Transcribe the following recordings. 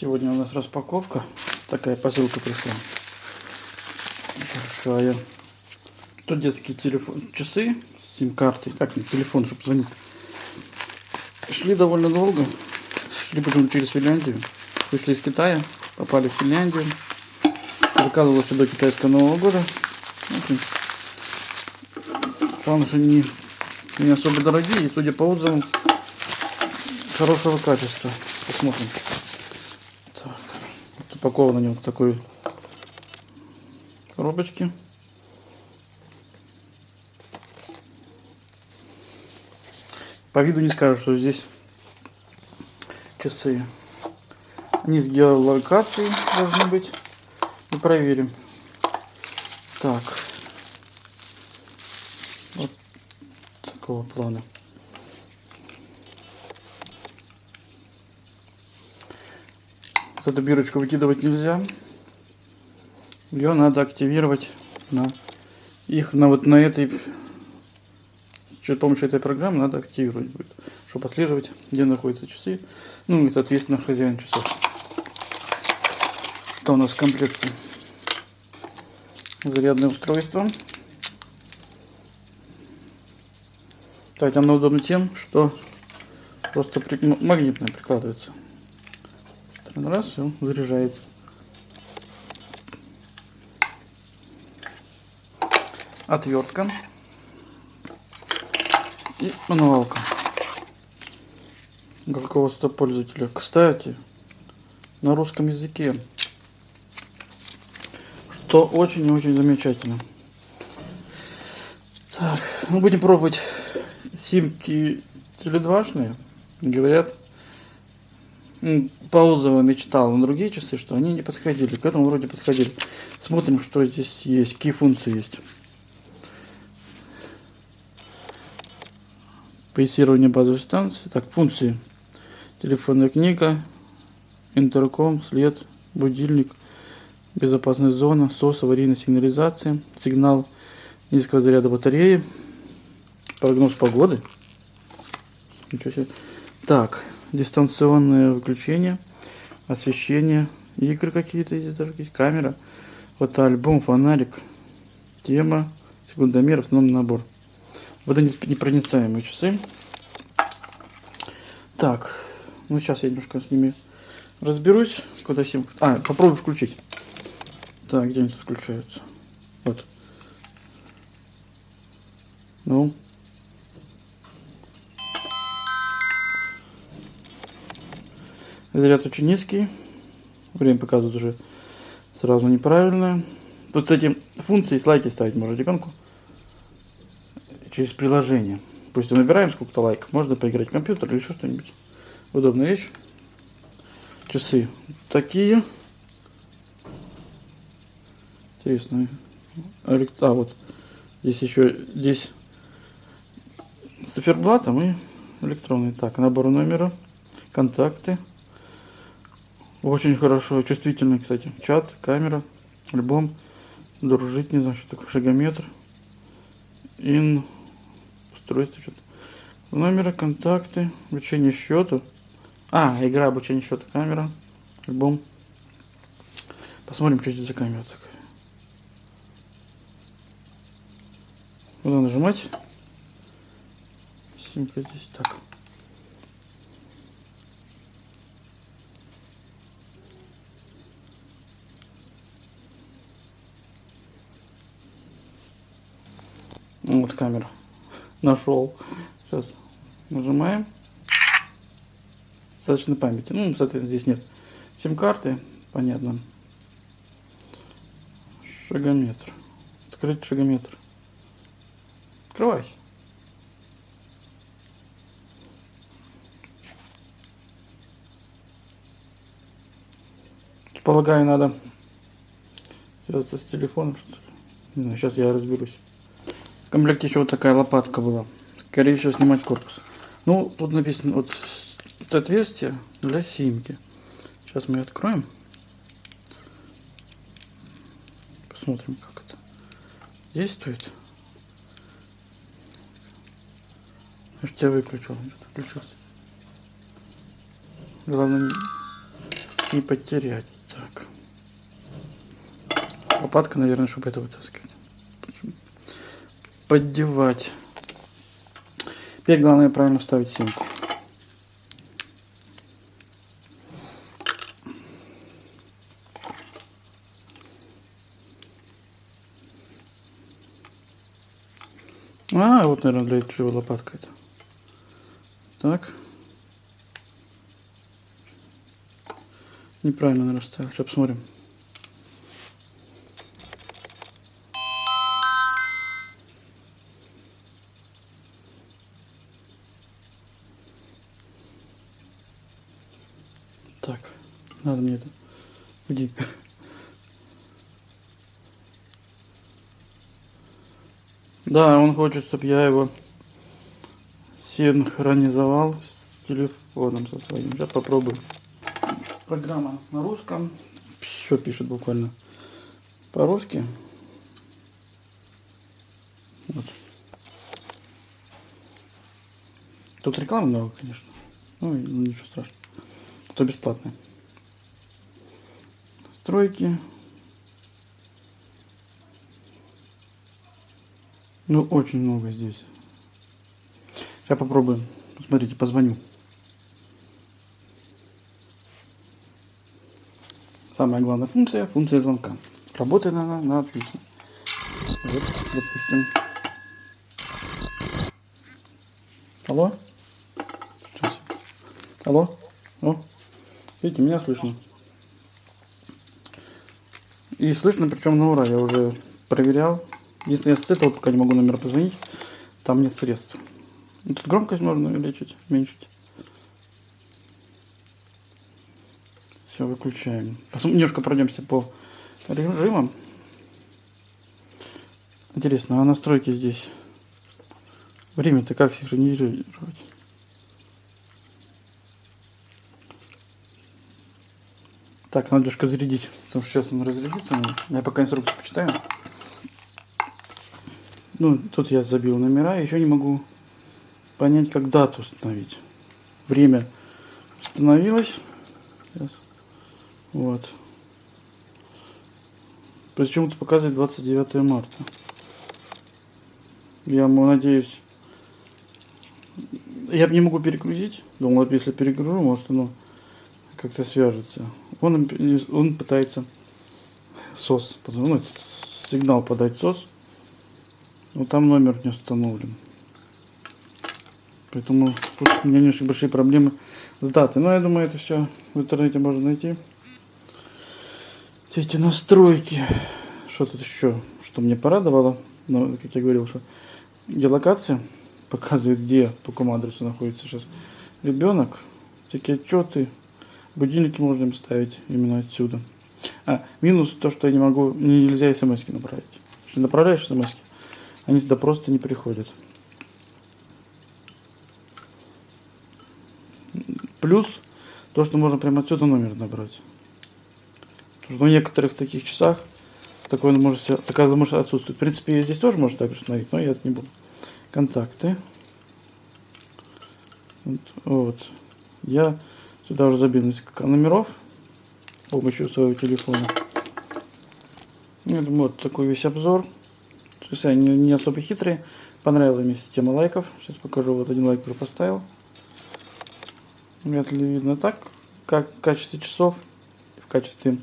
Сегодня у нас распаковка. Такая посылка пришла. Большая. Тут детские телефон, часы с сим-картой. Как не телефон, чтобы звонить. Шли довольно долго. Шли потом через Финляндию. Вышли из Китая, попали в Финляндию. Заказывал сюда китайского Нового года. Главное, что не, не особо дорогие. Судя по отзывам, хорошего качества. Посмотрим. Упаковано они вот такой коробочки. По виду не скажу, что здесь часы. Они с геолокацией должны быть. И проверим. Так. Вот такого плана. Эту бирочку выкидывать нельзя. Ее надо активировать на их на вот на этой с помощью этой программы надо активировать будет, чтобы отслеживать, где находятся часы. Ну и соответственно хозяин часов. Что у нас в комплекте? Зарядное устройство. Кстати, оно удобно тем, что просто при... магнитное прикладывается. Раз, он заряжается. Отвертка. И мануалка. Руководство пользователя. Кстати, на русском языке. Что очень и очень замечательно. Так, мы будем пробовать симки теледвашные. Говорят, отзывам мечтал на другие часы, что они не подходили. К этому вроде подходили. Смотрим, что здесь есть, какие функции есть. Поясирование базовой станции. Так, функции. Телефонная книга, интерком, след, будильник, безопасная зона, СОС, аварийная сигнализация, сигнал низкого заряда батареи, прогноз погоды. Ничего себе. Так, дистанционное выключение, освещение, игры какие-то здесь даже есть, камера, вот альбом, фонарик, тема, секундомер, автономный набор. Водонепроницаемые часы. Так, ну сейчас я немножко с ними разберусь. Куда сим... А, попробую включить. Так, где они тут включаются? Вот. Ну, Заряд очень низкий. Время показывает уже сразу неправильно. Тут, кстати, функции с лайки ставить можно иконку через приложение. Пусть набираем сколько-то лайков, можно поиграть в компьютер или еще что-нибудь. Удобная вещь. Часы такие. Интересно. А, вот. Здесь еще, здесь циферблатом и электронный. Так, набор номера, контакты. Очень хорошо, чувствительный, кстати. Чат, камера, альбом, дружить, не знаю, что такое, шагометр. Ин, устройство, что-то. Номера, контакты, обучение счету. А, игра обучение счета, камера, альбом. Посмотрим, что здесь за камера такая. Куда нажимать? Симка здесь так. Вот камера. Нашел. Сейчас нажимаем. Достаточно памяти. Ну, соответственно, здесь нет сим-карты. Понятно. Шагометр. Открыть шагометр. Открывай. Полагаю, надо связаться с телефоном, что ли. Знаю, сейчас я разберусь комплекте еще вот такая лопатка была. Скорее всего, снимать корпус. Ну, тут написано вот это отверстие для симки. Сейчас мы ее откроем. Посмотрим, как это действует. Я же тебя выключил, что-то включился. Главное, не потерять. Так. Лопатка, наверное, чтобы это вытаскивать. Поддевать. Теперь главное правильно вставить симку. А, вот, наверное, для чего лопатка это. Так. Неправильно, наверное, ставил. Сейчас посмотрим. Надо мне это. Уйди. Да, он хочет, чтобы я его синхронизовал с телефоном со своим. Сейчас попробую. Программа на русском. Все пишет буквально по-русски. Вот. Тут рекламы много, конечно. Ну, ничего страшного. То бесплатно. Стройки. Ну, очень много здесь. Сейчас попробуем. Смотрите, позвоню. Самая главная функция, функция звонка. Работает она на отлично. Вот, допустим. Алло? Алло? О, видите, меня слышно. И слышно, причем на ура, я уже проверял. Если я с этого пока не могу номер позвонить, там нет средств. Ну, тут громкость можно увеличить, уменьшить. Все, выключаем. Посмотрим, немножко пройдемся по режимам. Интересно, а настройки здесь? Время-то как синхронизировать? Так, надо немножко зарядить, потому что сейчас он разрядится. Я пока инструкцию почитаю. Ну, тут я забил номера, еще не могу понять, как дату установить. Время установилось. Сейчас. Вот. Почему-то показывает 29 марта. Я надеюсь... Я не могу перегрузить. Думал, если перегружу, может оно как-то свяжется. Он, он пытается СОС, ну, сигнал подать СОС но там номер не установлен. Поэтому тут у меня немножко большие проблемы с датой. Но я думаю, это все в интернете можно найти. Все эти настройки. Что тут еще? Что мне порадовало? Ну, как я говорил, что геолокация показывает, где по какому адресу находится сейчас ребенок. Всякие отчеты, будильники можно ставить именно отсюда. А, минус то, что я не могу, нельзя смс направить. Если направляешь смс они сюда просто не приходят. Плюс то, что можно прямо отсюда номер набрать. Потому что в некоторых таких часах такое может, такая возможность отсутствует. В принципе, здесь тоже можно так установить, но я это не буду. Контакты. Вот. Я сюда уже забил несколько номеров с помощью своего телефона. Думаю, вот такой весь обзор. Есть они не особо хитрые. Понравилась мне система лайков. Сейчас покажу. Вот один лайк уже поставил. Вряд ли видно так. Как в качестве часов, в качестве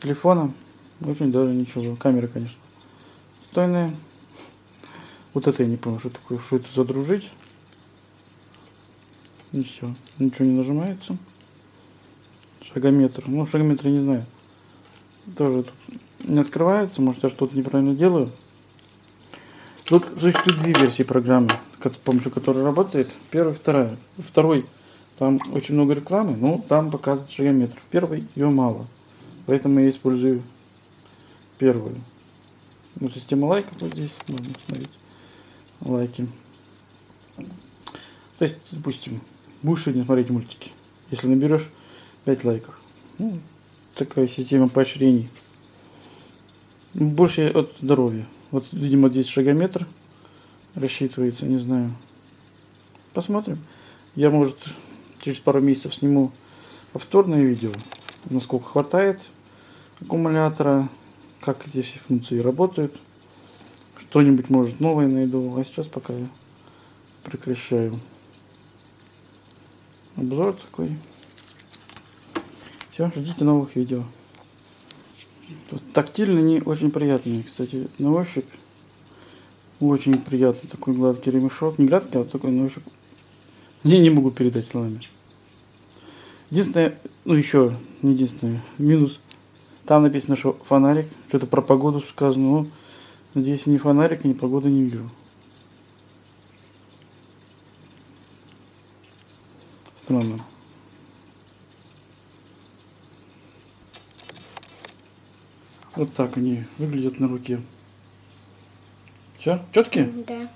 телефона. Очень даже ничего. Камера, конечно, стойная. Вот это я не понял, что такое, что это задружить. И все. Ничего не нажимается. Шагометр. Ну, шагометр не знаю. Тоже тут не открывается. Может, я что-то неправильно делаю. Тут существует две версии программы, с помощью которой работает. Первая, вторая. Второй, там очень много рекламы, но там показывает шагометр. Первый, ее мало. Поэтому я использую первую. Ну, система лайков вот здесь, можно смотреть. Лайки. То есть, допустим, будешь сегодня смотреть мультики. Если наберешь 5 лайков. Ну, такая система поощрений. Больше от здоровья. Вот, видимо, здесь шагометр рассчитывается, не знаю. Посмотрим. Я, может, через пару месяцев сниму повторное видео. насколько хватает аккумулятора, как эти все функции работают. Что-нибудь, может, новое найду. А сейчас пока я прекращаю. Обзор такой. Все, ждите новых видео. Тут тактильно не очень приятные, кстати, на ощупь. Очень приятный такой гладкий ремешок. Не гладкий, а такой на ощупь. Я не могу передать словами. Единственное, ну еще, не единственное, минус. Там написано, что фонарик, что-то про погоду сказано, но здесь ни фонарика, ни погоды не вижу. Странно. Вот так они выглядят на руке. Все? Четкие? Да.